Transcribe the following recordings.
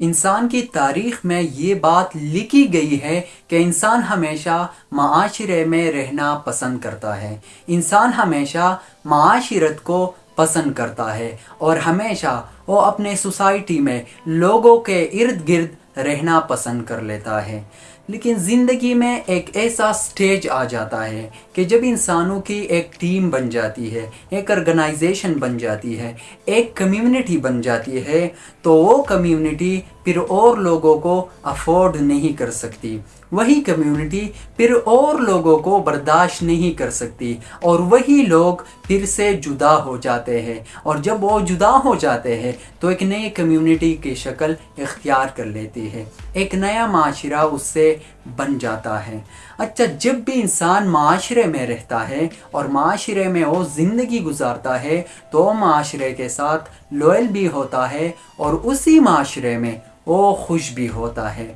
इंसान की तारीख में ये बात लिखी गई है कि इंसान हमेशा माशरे में रहना पसंद करता है। इंसान हमेशा माशरत को पसंद करता है और हमेशा वो अपने सोसाइटी में लोगों के इर्द गिर्द रहना पसंद कर लेता है। लेकिन ज़िंदगी में एक ऐसा स्टेज आ जाता है कि जब इंसानों की एक टीम बन जाती है, एक ऑर्गेनाइजेशन बन जाती है, एक कम्युनिटी बन जाती है तो वो कम्युनिटी फिर और लोगों को अफोर्ड नहीं कर सकती। वही कम्युनिटी फिर और लोगों को बर्दाश्त नहीं कर सकती। और वही लोग फिर से जुदा हो जाते हैं। और जब वो जुदा हो जाते हैं तो एक नई कम्युनिटी की शक्ल इख्तियार कर लेती है। एक नया माशरा उससे बन जाता है। अच्छा जब भी इंसान माशरे में रहता है और माशरे में वो ज़िंदगी गुजारता है तो माशरे के साथ लोयल भी होता है और उसी माशरे में वो खुश भी होता है।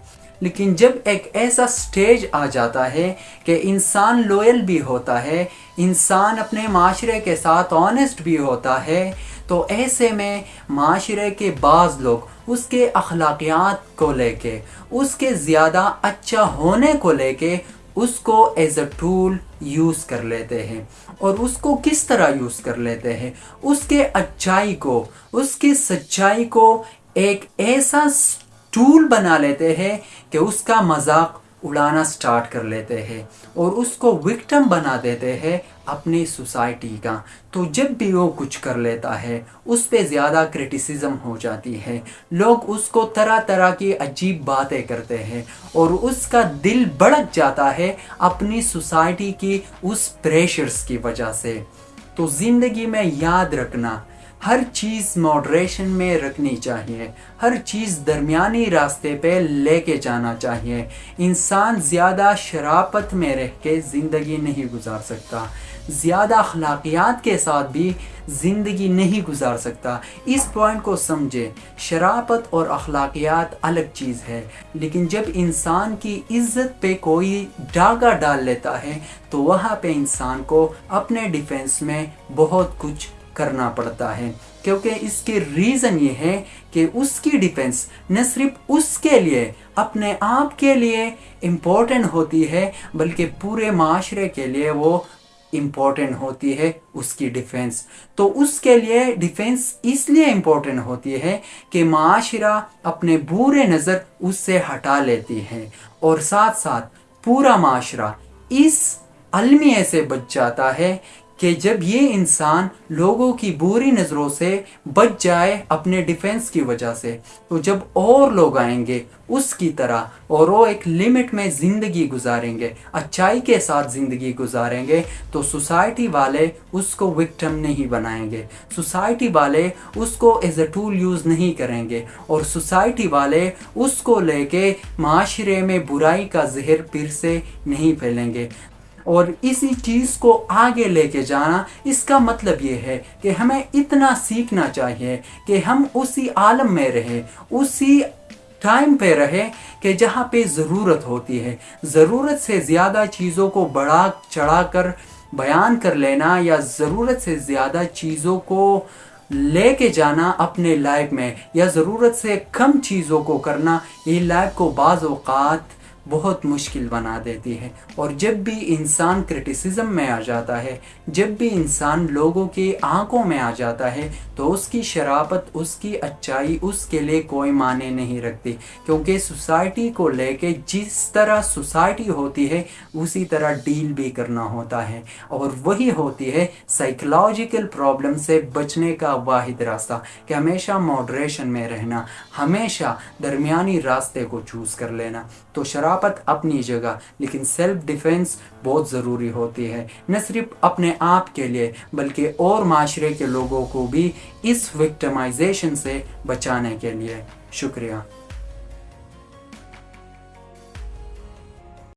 लेकिन जब एक ऐसा स्टेज आ जाता है कि इंसान लोयल भी होता है, इंसान अपने माशरे के साथ ऑनेस्ट भी होता है तो ऐसे में माशरे के बाज़ लोग उसके अखलाकियात को लेके, उसके ज़्यादा अच्छा होने को लेके उसको एज अ टूल यूज़ कर लेते हैं। और उसको किस तरह यूज़ कर लेते हैं? उसके अच्छाई को, उसकी सच्चाई को एक ऐसा टूल बना लेते हैं कि उसका मज़ाक उड़ाना स्टार्ट कर लेते हैं और उसको विक्टम बना देते हैं अपनी सोसाइटी का। तो जब भी वो कुछ कर लेता है, उस पर ज़्यादा क्रिटिसिज्म हो जाती है। लोग उसको तरह तरह की अजीब बातें करते हैं और उसका दिल भड़क जाता है अपनी सोसाइटी की उस प्रेशर्स की वजह से। तो ज़िंदगी में याद रखना हर चीज़ मॉडरेशन में रखनी चाहिए, हर चीज़ दरमियानी रास्ते पे लेके जाना चाहिए। इंसान ज़्यादा शरापत में रह के ज़िंदगी नहीं गुजार सकता। ज़्यादा अखलाकियात के साथ भी ज़िंदगी नहीं गुजार सकता। इस पॉइंट को समझे, शरापत और अखलाकियात अलग चीज़ है। लेकिन जब इंसान की इज़्ज़त पे कोई डागा डाल लेता है तो वहाँ पे इंसान को अपने डिफेंस में बहुत कुछ करना पड़ता है। क्योंकि इसके रीज़न ये है कि उसकी डिफेंस न सिर्फ़ उसके लिए, अपने आप के लिए इम्पोर्टेंट होती है, बल्कि पूरे माशरे के लिए वो इम्पोर्टेंट होती है उसकी डिफेंस तो उसके लिए डिफेंस इसलिए इम्पोर्टेंट होती है कि माशरा अपने बुरे नज़र उससे हटा लेती है। और साथ साथ पूरा माशरा इस अलमिया से बच जाता है कि जब ये इंसान लोगों की बुरी नज़रों से बच जाए अपने डिफेंस की वजह से तो जब और लोग आएँगे, उसकी तरह और वो एक लिमिट में ज़िंदगी गुजारेंगे, अच्छाई के साथ ज़िंदगी गुजारेंगे तो सोसाइटी वाले उसको विक्टम नहीं बनाएँगे। सोसाइटी वाले उसको एज अ टूल यूज़ नहीं करेंगे। और सोसाइटी वाले उसको लेके माशरे में बुराई का जहर फिर से नहीं फैलेंगे। और इसी चीज़ को आगे लेके जाना, इसका मतलब ये है कि हमें इतना सीखना चाहिए कि हम उसी आलम में रहें, उसी टाइम पे रहे कि जहाँ पे ज़रूरत होती है। ज़रूरत से ज़्यादा चीज़ों को बढ़ा, चढ़ा कर, बयान कर लेना या ज़रूरत से ज़्यादा चीज़ों को लेके जाना अपने लाइफ में या ज़रूरत से कम चीज़ों को करना, ये लाइफ को बाज़ बहुत मुश्किल बना देती है। और जब भी इंसान क्रिटिसिज्म में आ जाता है, जब भी इंसान लोगों की आँखों में आ जाता है तो उसकी शराबत, उसकी अच्छाई, उसके लिए कोई माने नहीं रखती। क्योंकि सोसाइटी को लेके जिस तरह सोसाइटी होती है, उसी तरह डील भी करना होता है। और वही होती है साइकोलॉजिकल प्रॉब्लम से बचने का वाहिद रास्ता, कि हमेशा मॉडरेशन में रहना, हमेशा दरमियानी रास्ते को चूज़ कर लेना। तो शराफत अपनी जगह। लेकिन सेल्फ डिफेंस बहुत ज़रूरी होती है। न सिर्फ़ अपने आप के लिए, बल्कि और माशरे के लोगों को भी इस विक्टमाइजेशन से बचाने के लिए। शुक्रिया।